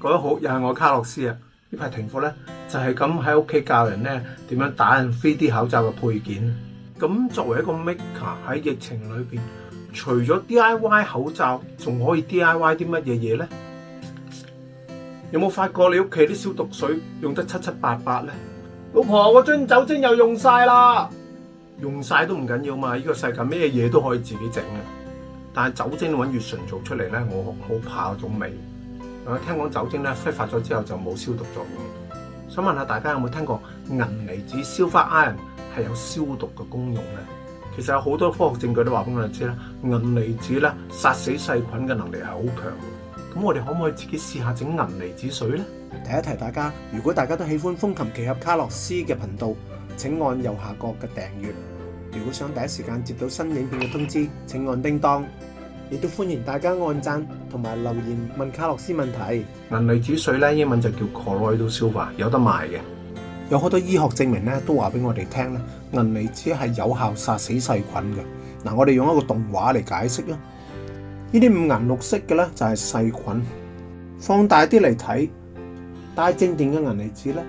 各位好，又系我卡洛斯啊！呢排停课咧，就系咁喺屋企教人咧点样打印 3D 口罩嘅配件。咁作为一个 Maker 喺疫情里边，除咗 DIY 口罩，仲可以 DIY 啲乜嘢嘢咧？有冇发觉你屋企啲消毒水用得七七八八咧？老婆，我樽酒精又用晒啦，用晒都唔紧要嘛！呢个世界咩嘢都可以自己整嘅，但系酒精揾月纯做出嚟咧，我好怕嗰种味。我聽講酒精咧揮發咗之後就冇消毒作用，想問下大家有冇聽過銀離子消化 i r o n 係有消毒嘅功用咧？其實有好多科學證據都話俾我哋知啦，銀離子咧殺死細菌嘅能力係好強。咁我哋可唔可以自己試下整銀離子水咧？提一提大家，如果大家都喜歡風琴奇俠卡洛斯嘅頻道，請按右下角嘅訂閱。如果想第一時間接到新影片嘅通知，請按叮當。亦都歡迎大家按讚同埋留言問卡洛斯問題。銀離子水咧，英文就叫 c h l o r i d s o l o 有得賣嘅。有好多醫學證明咧，都話俾我哋聽咧，銀離子係有效殺死細菌嘅。嗱，我哋用一個動畫嚟解釋啦。呢啲五顏六色嘅咧就係細菌，放大啲嚟睇，带正电嘅銀離子咧，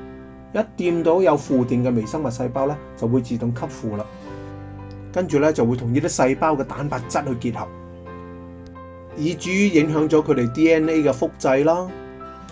一掂到有負電嘅微生物細胞咧，就會自動吸附啦。跟住咧就會同呢啲細胞嘅蛋白質去結合。以至於影響咗佢哋 D N A 嘅複製啦，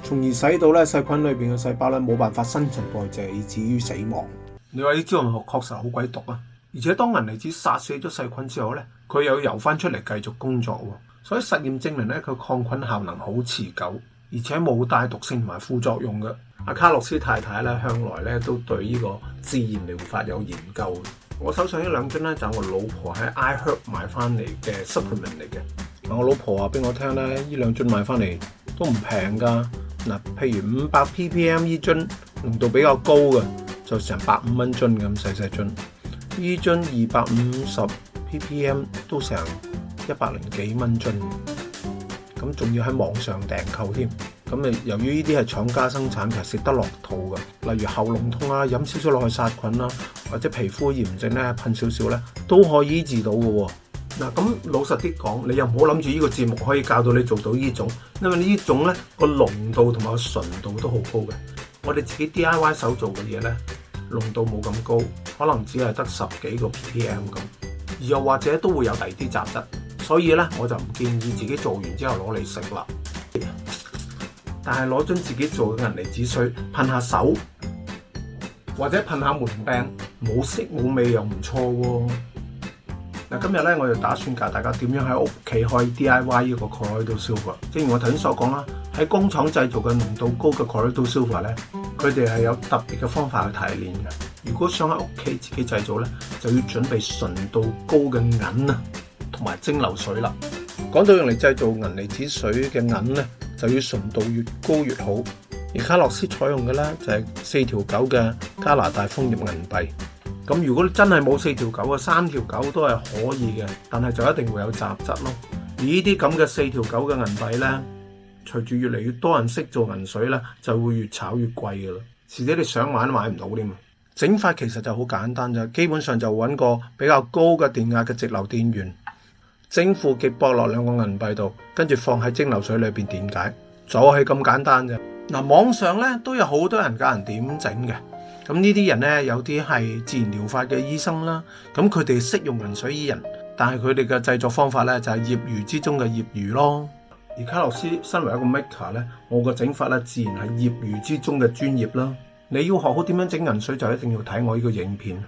從而使到咧細菌裏边嘅細胞咧冇辦法新陳代謝，以至於死亡。你話啲招外光確實好鬼毒啊！而且當银离子殺死咗細菌之後咧，佢又游翻出嚟繼續工作喎。所以實驗證明咧，佢抗菌效能好持久，而且冇帶毒性同埋副作用嘅。阿卡洛斯太太咧向來咧都對呢個自然療法有研究。我手上呢兩樽咧就我老婆喺 iHerb 買翻嚟嘅 supplement 嚟嘅。我老婆话俾我听咧，呢两樽买翻嚟都唔平噶。嗱，譬如五百 ppm 呢樽浓度比较高嘅，就成百五蚊樽咁细细樽。呢樽二百五十 ppm 都成一百零几蚊樽。咁仲要喺网上订购添。咁诶，由于呢啲系厂家生产，其实食得落肚嘅。例如喉咙痛啊，饮少少落去杀菌啦，或者皮肤炎症咧喷少少咧都可以医治到嘅。嗱咁老實啲講，你又唔好諗住呢個節目可以教到你做到呢種，因為呢種咧個濃度同埋純度都好高嘅。我哋自己 DIY 手做嘅嘢咧，濃度冇咁高，可能只係得十幾個 PM 咁，而又或者都會有第二啲雜質，所以咧我就唔建議自己做完之後攞嚟食啦。但係攞張自己做嘅銀離子水噴下手，或者噴下門柄，冇色冇味又唔錯喎。嗱，今日咧，我就打算教大家點樣喺屋企開 D I Y 呢個 colourado silver。正如我頭先所講啦，喺工廠製造嘅濃度高嘅 colourado silver 咧，佢哋係有特別嘅方法去提煉嘅。如果想喺屋企自己製造咧，就要準備純度高嘅銀啊，同埋蒸馏水啦。講到用嚟製造銀離子水嘅銀咧，就要純度越高越好。而卡洛斯採用嘅咧，就係四條九嘅加拿大楓葉銀幣。咁如果真系冇四條狗嘅，三條狗都系可以嘅，但系就一定會有雜質咯。而呢啲咁嘅四條狗嘅銀幣呢，隨住越嚟越多人識做銀水呢，就會越炒越貴噶啦。遲啲你想買都買唔到添啊！整法其實就好簡單啫，基本上就揾個比較高嘅電壓嘅直流電源，正負極播落兩個銀幣度，跟住放喺蒸馏水裏邊點解，就係咁簡單啫。嗱，網上呢都有好多人教人點整嘅。咁呢啲人呢，有啲係自然療法嘅醫生啦，咁佢哋識用銀水醫人，但係佢哋嘅製作方法呢，就係業餘之中嘅業餘咯。而卡洛斯身為一個 maker 呢，我個整法呢，自然係業餘之中嘅專業啦。你要學好點樣整銀水就一定要睇我呢個影片。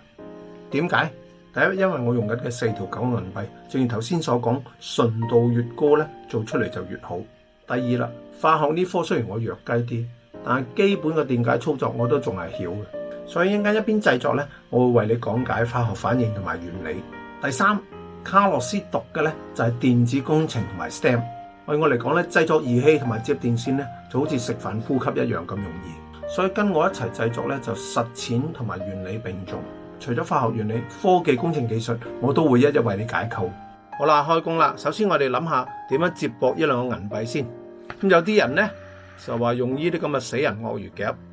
點解？第一，因為我用緊嘅四條九銀幣，正如頭先所講，純度越高呢，做出嚟就越好。第二啦，化學呢科雖然我弱雞啲，但係基本嘅電解操作我都仲係曉嘅。所以一间一边制作咧，我会为你讲解化学反应同埋原理。第三，卡洛斯读嘅咧就系电子工程同埋 STEM。对我嚟讲咧，制作仪器同埋接电线咧就好似食饭呼吸一样咁容易。所以跟我一齐制作咧就实践同埋原理并重。除咗化学原理、科技、工程、技术，我都会一一为你解构。好啦，开工啦！首先我哋谂下点样接驳一两个银币先。咁有啲人咧就话用呢啲咁嘅死人鳄鱼夹。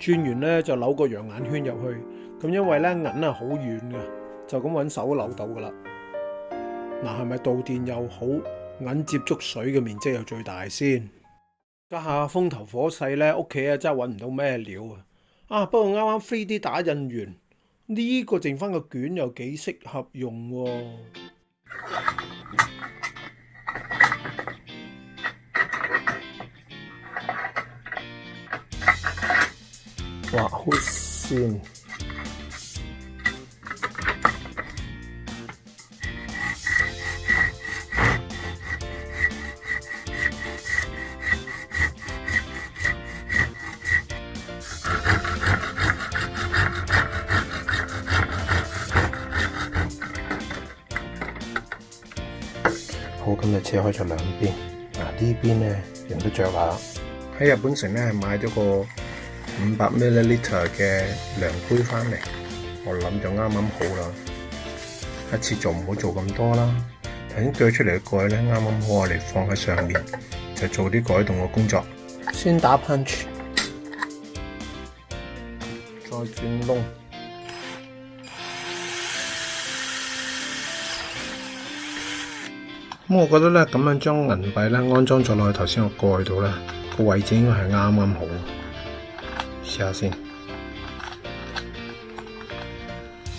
轉完咧就扭个羊眼圈入去，咁因为咧银啊好软嘅，就咁揾手扭到噶啦。嗱，系咪导电又好，银接触水嘅面积又最大先？家下风头火势咧，屋企啊真系揾唔到咩料啊！啊，不过啱啱飞啲打印完，呢个剩翻个卷又几适合用喎。好先，好咁，就切開咗兩邊，啊呢邊咧用得着下。喺日本城咧買咗個。五百 milliliter 嘅量杯翻嚟，我谂就啱啱好啦。一次做唔好做咁多啦。头先锯出嚟嘅盖咧，啱啱好我嚟放喺上面，就做啲改动嘅工作。先打 punch，再转咁我觉得咧咁样将银币咧安装落去头先个盖度咧个位置，应该系啱啱好。下先，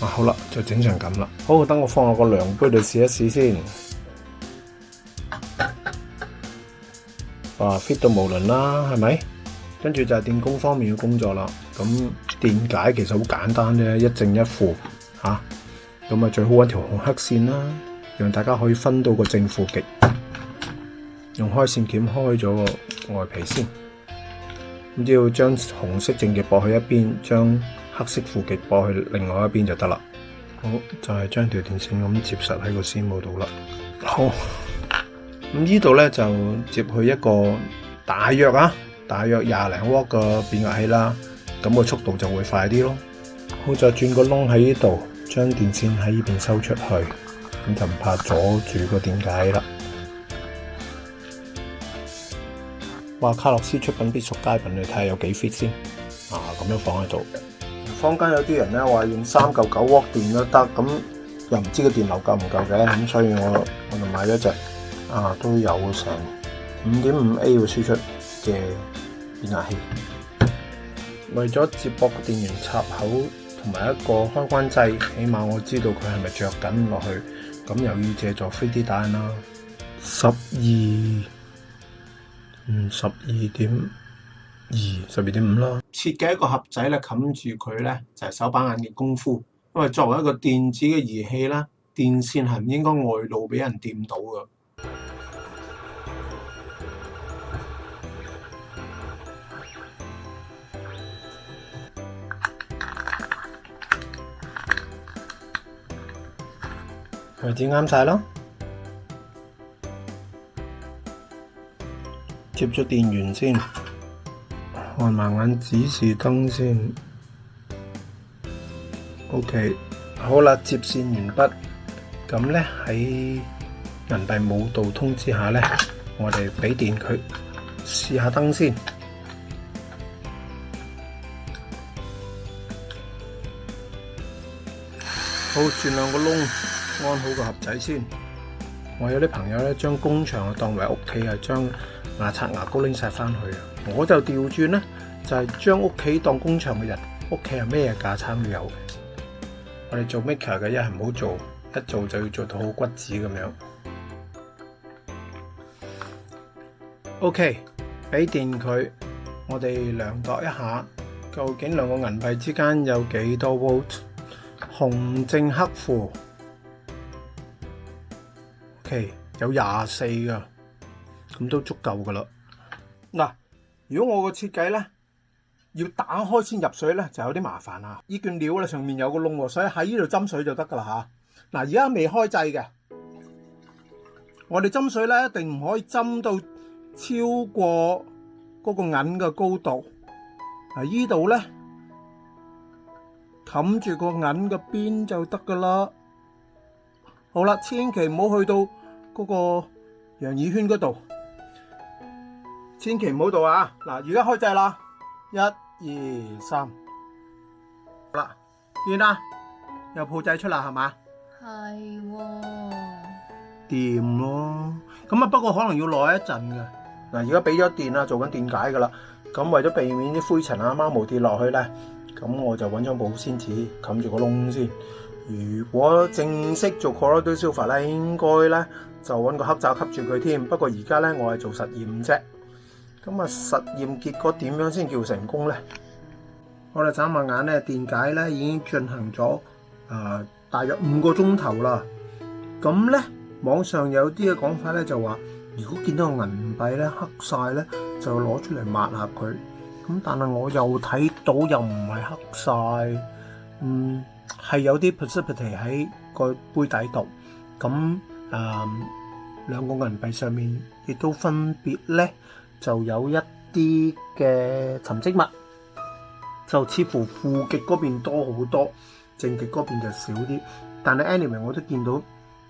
啊好啦，就整成咁啦。好，等我放落个量杯度试一试先。啊，fit 到无伦啦，系咪？跟住就系电工方面嘅工作啦。咁电解其实好简单啫，一正一负吓。咁啊，最好揾条红黑线啦，让大家可以分到个正负极。用开线钳开咗个外皮先。只要将红色正极拨去一边，将黑色负极拨去另外一边就得啦。好，就系将条电线咁接实喺个线帽度啦。好，咁呢度咧就接去一个大约啊，大约廿零瓦嘅变压器啦。咁个速度就会快啲咯。好再转个窿喺呢度，将电线喺呢边收出去，咁就唔怕阻住个电解啦。话卡洛斯出品必属佳品，你睇下有几 fit 先啊！咁样放喺度。坊间有啲人咧话用三嚿九窝电都得，咁又唔知个电流够唔够嘅，咁所以我我就买咗只啊，都有成五点五 A 嘅输出嘅变压器。为咗接驳个电源插口同埋一个开关掣，起码我知道佢系咪着紧落去。咁又要借助飞 D 弹啦，十二。嗯，十二点二，十二点五啦。设计一个盒仔咧，冚住佢咧就是、手把眼嘅功夫。因为作为一个电子嘅仪器啦，电线係唔应该外露俾人掂到噶。位置啱晒咯。接咗电源先，看埋眼指示灯先。OK，好啦，接线完毕。咁咧喺人大冇导通之下咧，我哋俾电佢试下灯先。好，转两个窿，安好个盒仔先。我有啲朋友咧，将工场啊当为屋企啊，将。牙刷、牙膏拎晒翻去我就调转呢，就系将屋企当工厂嘅人，屋企系咩架餐都有嘅。我哋做 Maker 嘅一系唔好做，一做就要做到好骨子咁样。OK，俾电佢，我哋量度一下，究竟两个银币之间有几多 volt？红正黑负。OK，有廿四噶。咁都足够噶啦。嗱，如果我个设计咧要打开先入水咧，就有啲麻烦啦。呢卷料咧上面有个窿，所以喺呢度斟水就得噶啦吓。嗱，而家未开制嘅，我哋斟水咧一定唔可以斟到超过嗰个银嘅高度。嗱，呢度咧，冚住个银嘅边就得噶啦。好啦，千祈唔好去到嗰个羊耳圈嗰度。千祈唔好做啊！嗱，而家开制啦，一二三，好啦，见啦，有铺仔出啦，系嘛？系喎，电咯。咁啊，不过可能要耐一阵嘅。嗱，而家俾咗电啦，做紧电解噶啦。咁为咗避免啲灰尘啊、猫毛跌落去咧，咁我就揾张保鲜纸冚住个窿先。如果正式做 coralul s u l p h u 咧，应该咧就揾个黑罩吸住佢添。不过而家咧，我系做实验啫。咁啊！实验结果点样先叫成功呢？我哋眨下眼咧，电解咧已经进行咗诶，大约五个钟头啦。咁咧，网上有啲嘅讲法咧就话，如果见到银币咧黑晒咧，就攞出嚟抹下佢。咁但系我又睇到又唔系黑晒，嗯，系有啲 p u c i t y 喺个杯底度。咁诶，两个银币上面亦都分别咧。就有一啲嘅沉積物，就似乎負極嗰邊多好多，正極嗰邊就少啲。但系 anyway 我都見到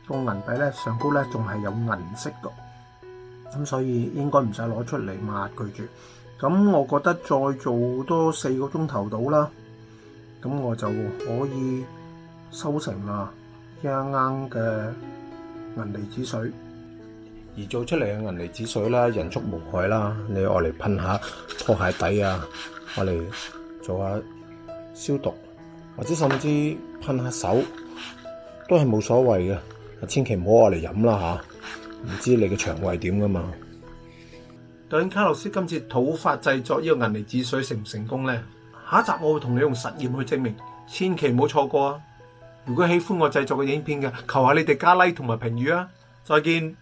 个銀幣咧上高咧仲係有銀色噶，咁所以應該唔使攞出嚟抹佢住。咁我覺得再做多四個鐘頭到啦，咁我就可以收成啦一啱嘅銀离子水。而做出嚟嘅银离子水啦，人畜无害啦，你愛嚟喷下拖鞋底啊，愛嚟做下消毒，或者甚至喷下手都係冇所谓嘅，千祈唔好愛嚟飲啦吓，唔知你嘅肠胃點噶嘛？究竟卡洛斯今次土法制作呢个银离子水成唔成功呢？下一集我会同你用实验去证明，千祈唔好错过啊！如果喜欢我制作嘅影片嘅，求下你哋加 like 同埋评语啊！再见。